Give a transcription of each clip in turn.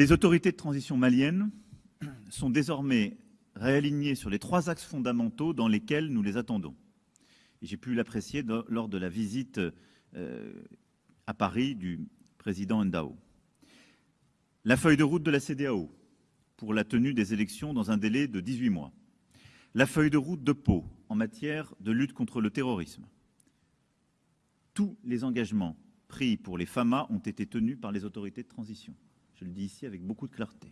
Les autorités de transition maliennes sont désormais réalignées sur les trois axes fondamentaux dans lesquels nous les attendons. J'ai pu l'apprécier lors de la visite euh, à Paris du président Ndao. La feuille de route de la CDAO pour la tenue des élections dans un délai de 18 mois. La feuille de route de Pau en matière de lutte contre le terrorisme. Tous les engagements pris pour les FAMA ont été tenus par les autorités de transition. Je le dis ici avec beaucoup de clarté.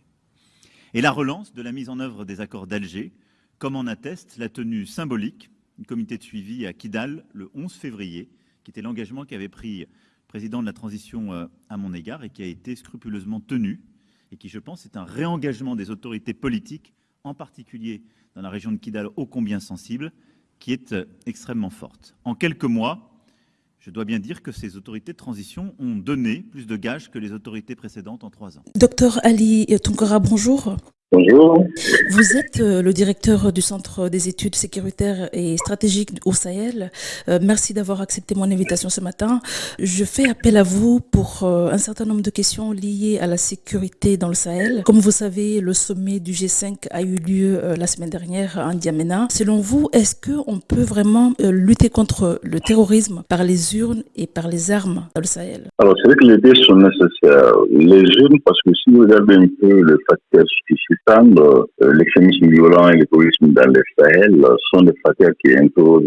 Et la relance de la mise en œuvre des accords d'Alger, comme en atteste la tenue symbolique du comité de suivi à Kidal le 11 février, qui était l'engagement qu'avait pris le président de la transition euh, à mon égard et qui a été scrupuleusement tenu et qui, je pense, est un réengagement des autorités politiques, en particulier dans la région de Kidal, ô combien sensible, qui est euh, extrêmement forte. En quelques mois, je dois bien dire que ces autorités de transition ont donné plus de gages que les autorités précédentes en trois ans. Docteur Ali Tunkara, bonjour. Bonjour. Vous êtes euh, le directeur du Centre des études sécuritaires et stratégiques au Sahel. Euh, merci d'avoir accepté mon invitation ce matin. Je fais appel à vous pour euh, un certain nombre de questions liées à la sécurité dans le Sahel. Comme vous savez, le sommet du G5 a eu lieu la semaine dernière à N'Djamena. Selon vous, est-ce qu'on peut vraiment lutter contre le terrorisme par les urnes et par les armes dans le Sahel? Alors, c'est vrai que les deux sont nécessaires. Les urnes, parce que si vous regardez un peu le facteur suffisant, euh, l'extrémisme violent et terrorisme dans le Sahel sont des facteurs qui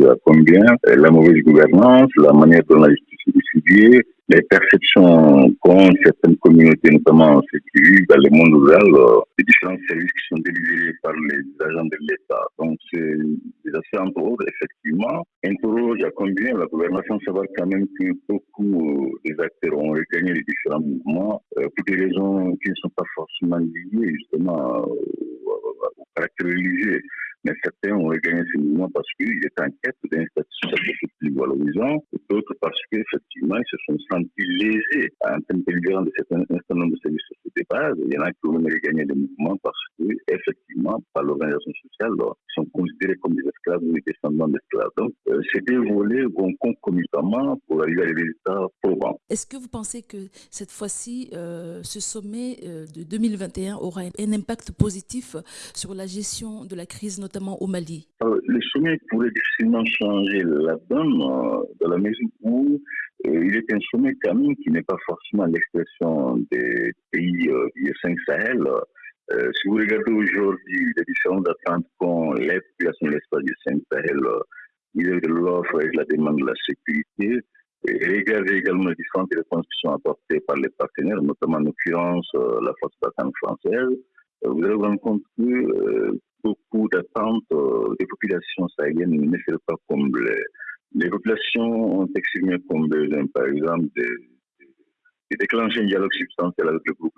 à combien euh, la mauvaise gouvernance, la manière dont la justice est distribuée, les perceptions qu'ont certaines communautés, notamment celles qui vivent dans le monde rural, euh, les différents services qui sont délivrés par les agents de l'État. Donc, c'est des aspects, autres, effectivement, interrogent à combien? La gouvernance, sans savoir quand même que beaucoup des acteurs ont regagné les différents mouvements pour des raisons qui ne sont pas forcément liées, justement, au caractère religieux. Mais certains ont regagné ce mouvement parce qu'ils étaient en quête d'un statut plus valorisant, d'autres parce qu'effectivement, ils se sont sentis lésés en termes de de certains certain nombre de services sociaux de base. Il y en a qui ont regagné des mouvements parce qu'effectivement, par l'organisation sociale, ils sont considérés comme des esclaves ou des descendants d'esclaves. Donc, euh, ces deux volets vont concomitamment pour arriver à des résultats probants. Est-ce que vous pensez que cette fois-ci, euh, ce sommet euh, de 2021 aura un impact positif sur la gestion de la crise, notamment au Mali? Le sommet pourrait difficilement changer la donne euh, dans la mesure où euh, il est un sommet quand qui n'est pas forcément l'expression des pays euh, du 5 Sahel. si vous regardez aujourd'hui les différentes attentes qu'ont les populations de l'espace du 5 Sahel, il y a de l'offre et de la demande de la sécurité. Et regardez également les différentes réponses qui sont apportées par les partenaires, notamment en l'occurrence la force d'attente française. Vous allez vous rendre compte que beaucoup d'attentes des populations sahéliennes ne seraient pas comblées. Les populations ont exprimé comme besoin, par exemple, de, déclencher un dialogue substantiel avec le groupe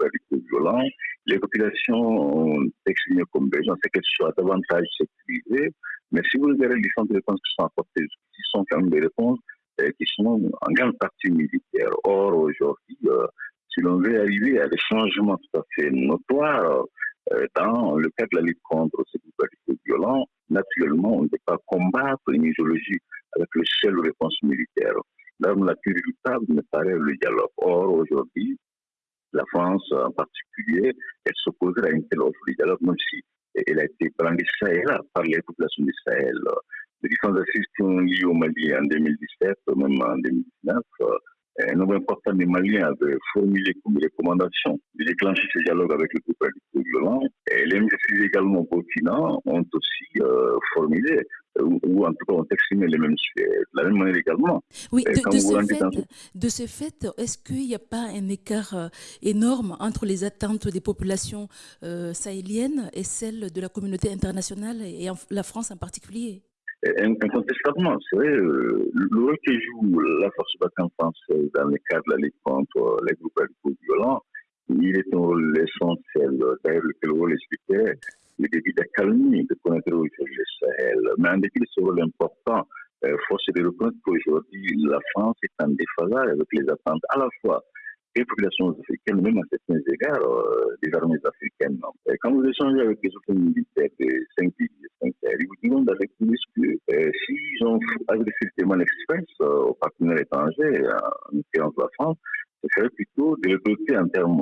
violent. Les populations ont exprimé comme besoin, c'est qu'elles soient davantage sécurisées. Mais si vous regardez les différentes réponses qui sont apportées, qui sont quand même des réponses euh, qui sont en grande partie militaires. Or, aujourd'hui, euh, si l'on veut arriver à des changements tout à fait notoires, euh, dans le cas de la lutte contre ces groupes violents, naturellement, on ne peut pas combattre une idéologie avec le seul réponse militaire. L'arme la plus redoutable me paraît le dialogue. Or, aujourd'hui, la France en particulier, elle s'opposerait à une telle offre de dialogue, même si elle a été brandie ça et là par les populations du Sahel. Les différents assises qui au Mali en 2017, même en 2019, un nombre important des Maliens avaient formulé comme recommandation de déclencher ce dialogue avec le groupe violent. Et les ministres également au continent ont aussi euh, formulé ou, en tout cas ont exprimé les mêmes de la même manière également. Oui, de, ce fait, est-ce qu'il n'y a pas un écart euh, énorme entre les attentes des populations euh, sahéliennes et celles de la communauté internationale et la France en particulier? Incontestablement, c'est vrai, euh, le rôle que joue la force battante française dans le cadre de la lutte contre les groupes radicaux violents, il est un rôle essentiel. D'ailleurs, le rôle expliquait le début d'accalmie de connaître le Sahel. Mais en dépit de ce rôle important, euh, force est de reconnaître qu'aujourd'hui, la France est en déphasage avec les attentes à la fois des populations africaines, même à certains égards, euh, des armées africaines. Et quand vous échangez avec les autres militaires des 5 pays, ils vous diront avec plus que euh, s'ils ont agressé le témoin express euh, aux partenaires étrangers, en l'occurrence la France, c'est serait plutôt de les doter en termes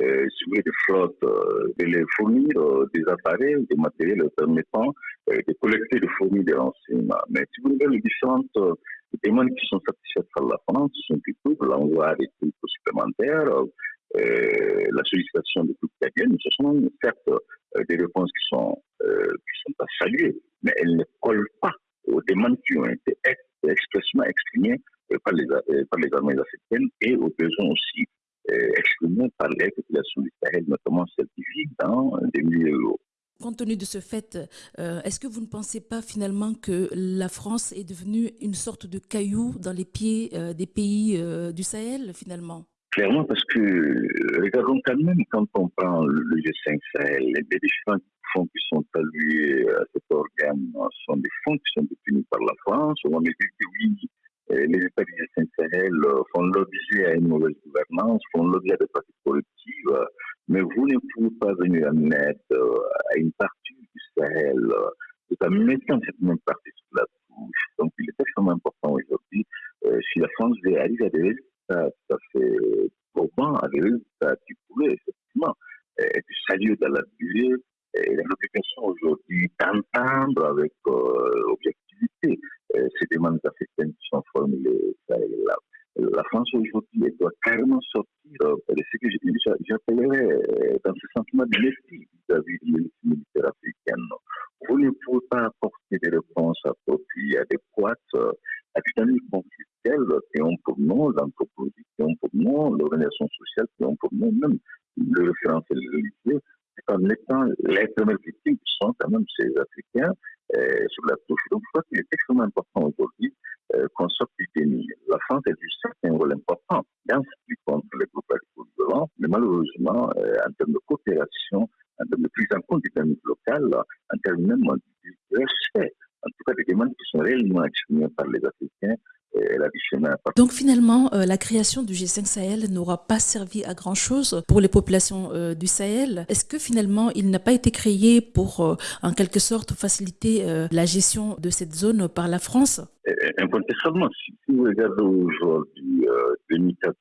euh, de flotte, euh, de les fournir euh, des appareils, des matériels permettant euh, de collecter, de fournir des renseignements. Mais si vous regardez les différentes euh, demandes qui sont satisfaites par la France, ce sont plutôt l'envoi des troupes supplémentaires, la sollicitation des troupes italiennes. Ce sont certes des réponses qui sont, qui sont pas saluées, mais elles ne collent pas aux demandes qui ont été expressément exprimées par les, par les armées africaines et aux besoins aussi exprimés par les populations du Sahel, notamment celles qui vivent dans des milieux. Compte tenu de ce fait, euh, est-ce que vous ne pensez pas finalement que la France est devenue une sorte de caillou dans les pieds euh, des pays euh, du Sahel finalement? Clairement, parce que regardons quand même quand on prend le G5 Sahel, les différents fonds qui sont alloués à cet organe sont des fonds qui sont détenus par la France. On a dit que oui, les États du G5 Sahel font l'objet à une mauvaise gouvernance, font l'objet de pratiques collectives mais vous ne pouvez pas venir en aide à une partie du Sahel tout en mettant cette même partie sur la touche. Donc, il est extrêmement important aujourd'hui, euh, si la France veut arriver à des résultats tout à fait probants, à des résultats qui pourraient effectivement être salués dans la durée, et l'obligation aujourd'hui d'entendre avec euh, objectivité. Euh, ces demandes africaines qui sont formulées là la France aujourd'hui doit carrément sortir euh, de ce que j'appellerais euh, dans ce sentiment de mépris vis-à-vis de l'élite militaire africaine. Vous ne pouvez pas apporter des réponses appropriées, adéquates euh, à des dynamiques conflictuelles qui ont pour nom l'anthropologie, qui ont pour nom l'organisation sociale, qui ont pour nom même le référentiel religieux, en mettant les premières victimes qui sont quand même ces Africains euh, sur la touche. Donc, je crois qu'il est extrêmement important aujourd'hui euh, qu'on sorte du déni. La France a du certain rôle important. Dans ce qui contre les groupes violents, mais malheureusement, euh, en termes de coopération, en termes de prise en compte des dynamiques locales, en termes même du respect, en tout cas des demandes qui sont réellement exprimées par les Africains, donc finalement, euh, la création du G5 Sahel n'aura pas servi à grand-chose pour les populations euh, du Sahel. Est-ce que finalement, il n'a pas été créé pour, euh, en quelque sorte, faciliter la gestion de cette zone par la France? Incontestablement, si vous regardez aujourd'hui, 2014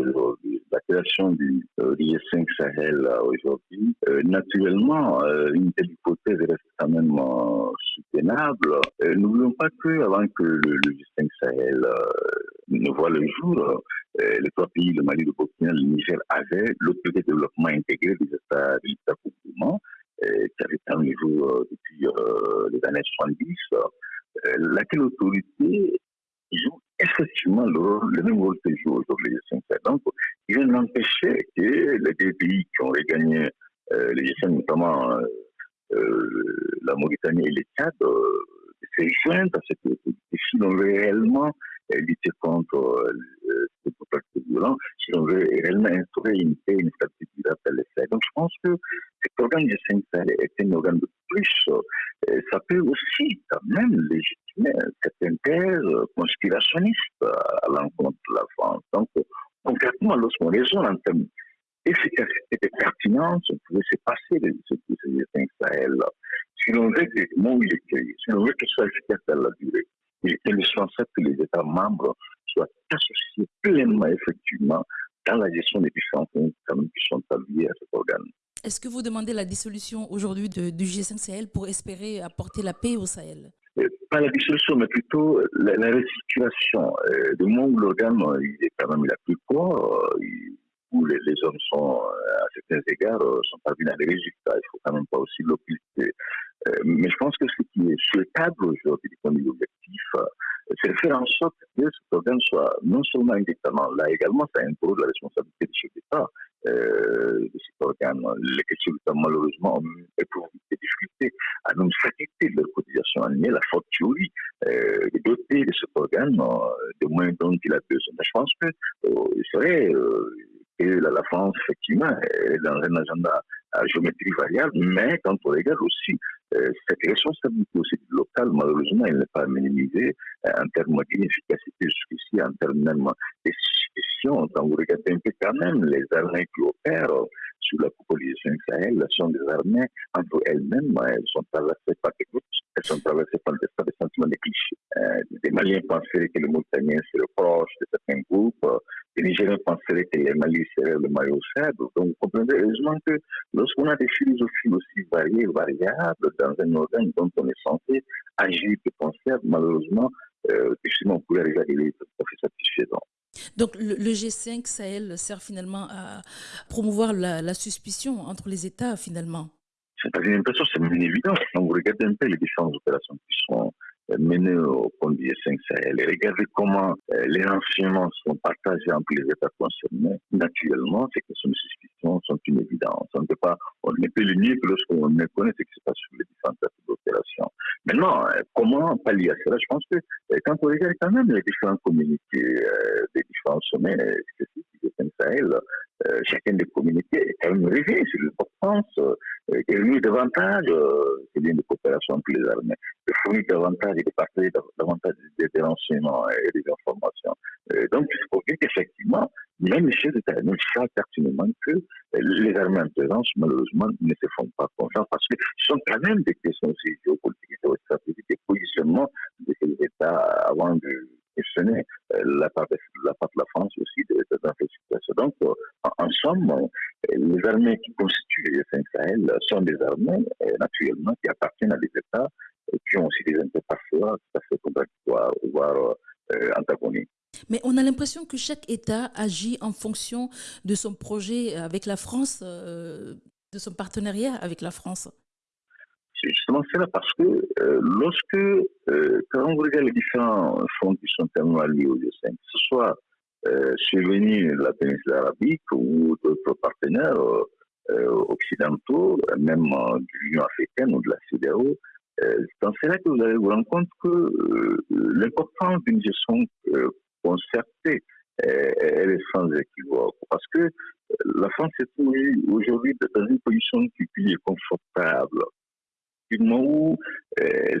aujourd'hui, la création du G5 Sahel aujourd'hui, naturellement, une telle hypothèse reste quand même soutenable. N'oublions pas que avant que le, le G5 Sahel ne voit le jour, euh, les trois pays, le Mali, le Burkina, le Niger, avaient l'autorité de développement intégré des États du euh, qui avait un niveau euh, depuis les années 70, laquelle autorité joue effectivement le, même rôle que joue aujourd'hui les g Donc, il d'empêcher que les deux pays qui ont regagné les G5, notamment la Mauritanie et les Tchad, se joindre à cette autorité si l'on veut réellement lutter contre euh, ces pratiques violents, si on veut réellement instaurer une paix, une stabilité durable les Donc je pense que cet organe Sahel est un organe de plus. Euh, ça peut aussi quand même légitimer certaines thèses conspirationnistes à l'encontre de la France. Donc concrètement, lorsqu'on raisonne en termes d'efficacité et de pertinence, on pouvait se passer de ce que c'est Sahel. Si l'on veut que, mon si l'on veut que ce soit efficace dans la durée, il est indispensable que les États membres soient associés pleinement, effectivement, dans la gestion des différents fonds qui sont alliés à cet organe. Est-ce que vous demandez la dissolution aujourd'hui du G5 Sahel pour espérer apporter la paix au Sahel? Euh, Pas la dissolution, mais plutôt la, restitution. Euh, du moment où l'organe il est quand même la plus court, euh, où les, hommes sont, à certains égards, sont parvenus à des résultats. Il ne faut quand même pas aussi l'occulter. mais je pense que ce qui est souhaitable aujourd'hui du point de vue objectif, c'est de faire en sorte que cet organe soit non seulement indépendant, là également, ça inclut la responsabilité du chef d'État euh, de cet organe. Les questions malheureusement, ont des difficultés à nous s'acquitter de leur cotisation annuelle, la euh, de doter de cet organe euh, de moyens dont il a besoin. Je pense que euh, serait euh, que la, France, effectivement, est dans un agenda à géométrie variable, mais quand on regarde aussi euh, cette responsabilité locale, malheureusement, elle n'est pas minimisée euh, en termes d'inefficacité jusqu'ici, en termes même de suspicion. Quand vous regardez un peu quand même les armées qui opèrent sous la coalition Sahel, sont des armées entre elles-mêmes, elles sont traversées par des groupes, elles sont traversées par des, par des sentiments de clichés. Euh, des Maliens pensaient que les Mauritaniens seraient proches de certains groupes, les Nigériens penseraient que les Mali seraient le maillot faible. Donc, vous comprenez heureusement que lorsqu'on a des philosophies aussi variées, variables dans un organe dont on est censé agir de concert, malheureusement, euh, on pourrait arriver à des satisfaisants. Donc le, G5 Sahel sert finalement à promouvoir la, suspicion entre les États finalement. C'est pas une impression, c'est une évidence. Quand vous regardez un peu les différentes opérations qui sont menées au compte du 5 Sahel et regardez comment euh, les renseignements sont partagés entre les États concernés, naturellement, ces questions de suspicion sont une évidence. On ne peut pas, on ne peut le nier que lorsqu'on ne connaît ce qui se passe sur les différentes opérations. Maintenant, euh, comment pallier à cela? Je pense que euh, quand on regarde quand même les différents communiqués des différents sommets spécifiques du 5 Sahel, chacun des communiqués est quand même sur l'importance et lui davantage euh, bien de coopération entre les armées, de fournir davantage et de partager davantage des, renseignements et des informations. donc, il faut dire qu'effectivement, même les chefs d'État nous savent pertinemment que les armées en malheureusement, ne se font pas confiance parce que ce sont quand même des questions aussi géopolitiques, géostratégiques, des positionnements de ces États avant de questionner euh, la part, de, la de France aussi dans cette situation. Donc, euh, en, somme, euh, les armées qui constituent les 5 Sahel sont des armées, naturellement, qui appartiennent à des États et qui ont aussi des intérêts parfois tout à fait contradictoires, voire antagoniques. Mais on a l'impression que chaque État agit en fonction de son projet avec la France, de son partenariat avec la France justement cela parce que euh, lorsque, euh, quand on regarde les différents fonds qui sont tellement liés au G5, que ce soit euh, de la péninsule arabique ou d'autres partenaires occidentaux, même de l'Union africaine ou de la CDAO, c'est dans cela que vous allez vous rendre compte que l'importance d'une gestion concertée est sans équivoque. Parce que la France est aujourd'hui dans une position qui est confortable du moment où euh,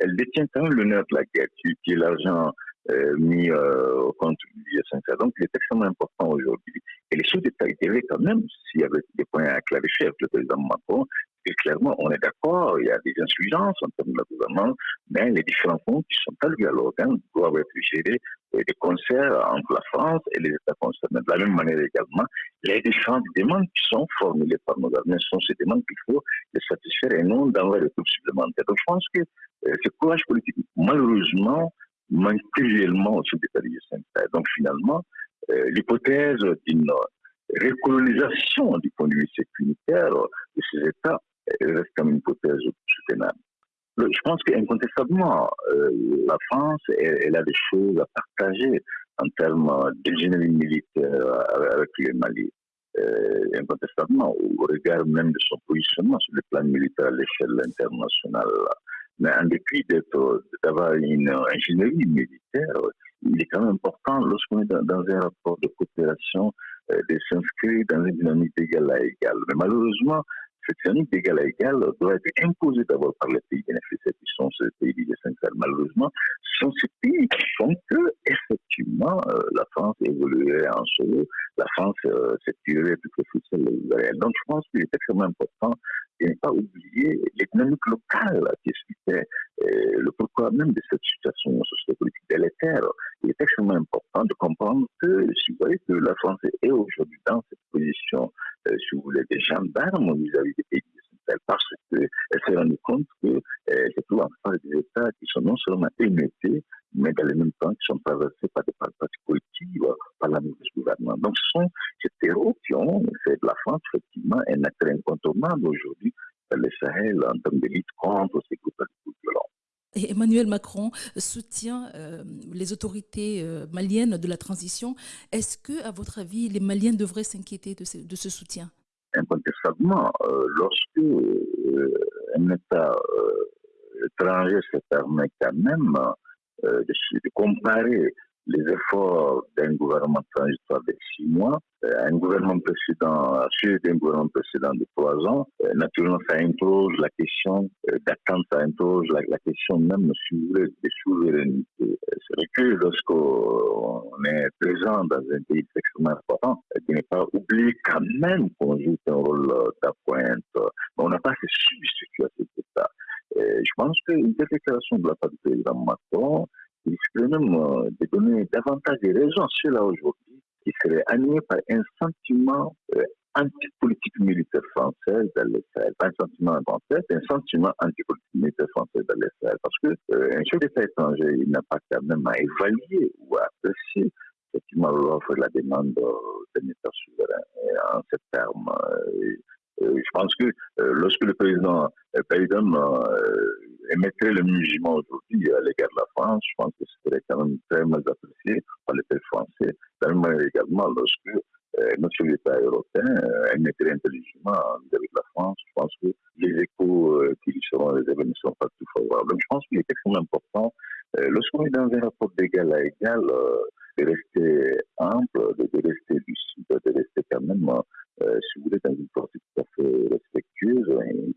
elle, détient quand même l'honneur de la guerre, qui, est l'argent euh, mis euh, au compte du Donc, il est extrêmement important aujourd'hui. Et les choses étaient quand même, s'il y avait des points à clarifier avec le président Macron, et clairement, on est d'accord, il y a des insuffisances en termes de gouvernement, mais les différents fonds qui sont à dialogue hein, doivent être gérés et des concerts entre la France et les États concernés. De la même manière également, les différentes demandes qui sont formulées par nos armées sont ces demandes qu'il faut les satisfaire et non d'envoyer des troupes supplémentaires. Donc je pense que euh, ce courage politique, malheureusement, manque cruellement au sud des Donc finalement, euh, l'hypothèse d'une recolonisation du point de vue sécuritaire de ces États reste comme une hypothèse soutenable. Je pense qu'incontestablement, euh, la France, elle, a des choses à partager en termes d'ingénierie militaire avec le Mali. Euh, incontestablement, au regard même de son positionnement sur le plan militaire à l'échelle internationale. Mais en dépit d'avoir une ingénierie militaire, il est quand même important, lorsqu'on est dans, un rapport de coopération, euh, de s'inscrire dans une dynamique d'égal à égal. Mais malheureusement, dynamique d'égal à égal doit être imposée d'abord par les pays bénéficiaires qui sont ces pays du G5 Malheureusement, ce sont ces pays qui font que, effectivement, euh, la France évoluerait en solo, la France euh, s'étirerait plus que sur les Donc, je pense qu'il est extrêmement important de ne pas oublier les dynamiques locales qui expliquaient euh, le pourquoi même de cette situation sociopolitique délétère. Il est extrêmement important de comprendre que, si vous voyez que la France est aujourd'hui dans cette position, si vous voulez, des gendarmes vis-à-vis des pays parce qu'elle s'est rendue compte que c'est tout en face des États qui sont non seulement émettés, mais dans le même temps qui sont traversés par des pratiques politiques, par la mauvaise gouvernement. Donc ce sont ces terreaux qui ont fait de la France effectivement un acteur incontournable aujourd'hui dans le Sahel en termes de lutte contre ces groupes violents. Emmanuel Macron soutient euh, les autorités euh, maliennes de la transition. Est-ce que, à votre avis, les Maliens devraient s'inquiéter de, de, ce soutien? Incontestablement, euh, lorsque un État étranger se permet quand même de, de comparer les efforts d'un gouvernement transitoire de six mois, euh, un gouvernement précédent, suivi d'un gouvernement précédent de trois ans, euh, naturellement, ça interroge la question euh, d'attente, ça interroge la, question même, si vous voulez. C'est vrai que lorsqu'on est présent dans un pays extrêmement important, il n'est pas oublié quand même qu'on joue un rôle d'appointe. On n'a pas assez substitué à cet État. je pense qu'une déclaration de la part du président Macron, risque même de donner davantage de raisons à ceux-là aujourd'hui qui serait animé par un sentiment euh, anti-politique militaire française dans Sahel. Pas un sentiment français, un sentiment anti-politique militaire française dans Sahel. Parce que euh, un chef d'État étranger, n'a pas quand même à évaluer ou à apprécier effectivement l'offre et la demande d'un État souverain. Et en ces termes, euh, je pense que lorsque le président Biden émettrait le musulman aujourd'hui à l'égard de la France, je pense que ce serait quand même très mal apprécié par les français. De même également, lorsque euh, notre l'État européen euh, émettrait intelligemment avec la France, je pense que les échos euh, qui lui seront réservés ne sont pas tout favorables. Donc, je pense qu'il est extrêmement important, lorsqu'on est dans un rapport d'égal à égal, de rester ample, de, de, rester lucide, de rester quand même, si vous voulez, dans une portée tout à fait respectueuse, une